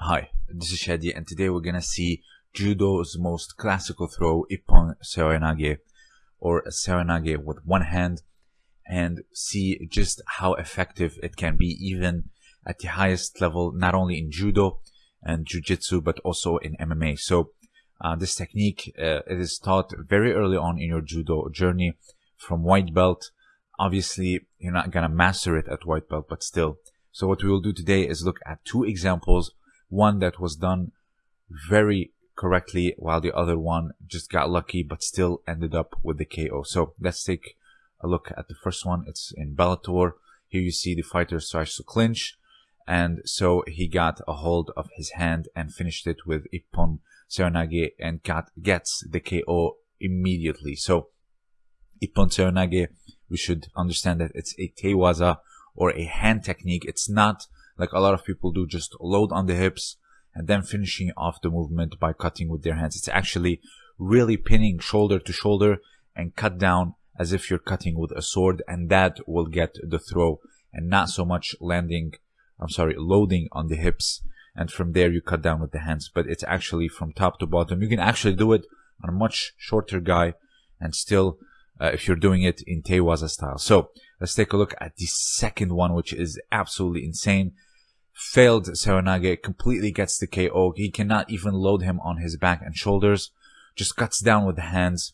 Hi, this is Shadi and today we're gonna see Judo's most classical throw, Ippon Seoinage, or a Seoinage with one hand, and see just how effective it can be even at the highest level, not only in Judo and Jiu-Jitsu, but also in MMA. So uh, this technique, uh, it is taught very early on in your Judo journey from white belt. Obviously, you're not gonna master it at white belt, but still. So what we will do today is look at two examples one that was done very correctly while the other one just got lucky but still ended up with the KO. So let's take a look at the first one. It's in Bellator. Here you see the fighter starts to clinch and so he got a hold of his hand and finished it with Ippon Seoinage and got gets the KO immediately. So Ippon Seoinage, we should understand that it's a teiwaza or a hand technique. It's not like a lot of people do, just load on the hips and then finishing off the movement by cutting with their hands. It's actually really pinning shoulder to shoulder and cut down as if you're cutting with a sword and that will get the throw and not so much landing, I'm sorry, loading on the hips and from there you cut down with the hands, but it's actually from top to bottom. You can actually do it on a much shorter guy and still uh, if you're doing it in Teiwaza style. So let's take a look at the second one, which is absolutely insane failed Seoinage, completely gets the KO. He cannot even load him on his back and shoulders. Just cuts down with the hands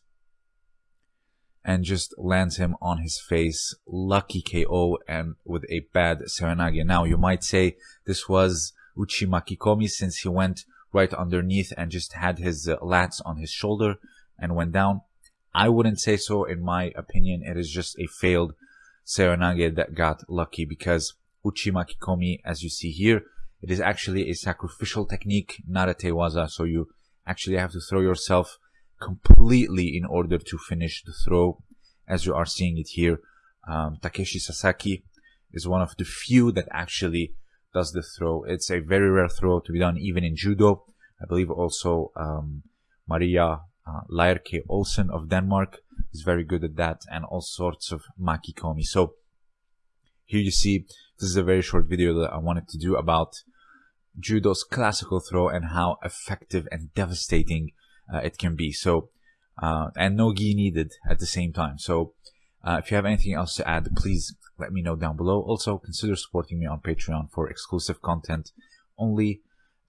and just lands him on his face. Lucky KO and with a bad Seoinage. Now you might say this was Uchi Makikomi since he went right underneath and just had his uh, lats on his shoulder and went down. I wouldn't say so. In my opinion, it is just a failed Seoinage that got lucky because Uchi Makikomi, as you see here. It is actually a sacrificial technique, not a tewaza. So you actually have to throw yourself completely in order to finish the throw, as you are seeing it here. Um, Takeshi Sasaki is one of the few that actually does the throw. It's a very rare throw to be done even in judo. I believe also um, Maria uh, Olsen of Denmark is very good at that, and all sorts of makikomi. So here you see this is a very short video that I wanted to do about judo's classical throw and how effective and devastating uh, it can be. So, uh, and no gi needed at the same time. So, uh, if you have anything else to add, please let me know down below. Also, consider supporting me on Patreon for exclusive content. Only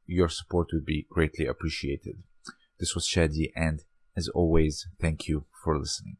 your support would be greatly appreciated. This was Shadi, and as always, thank you for listening.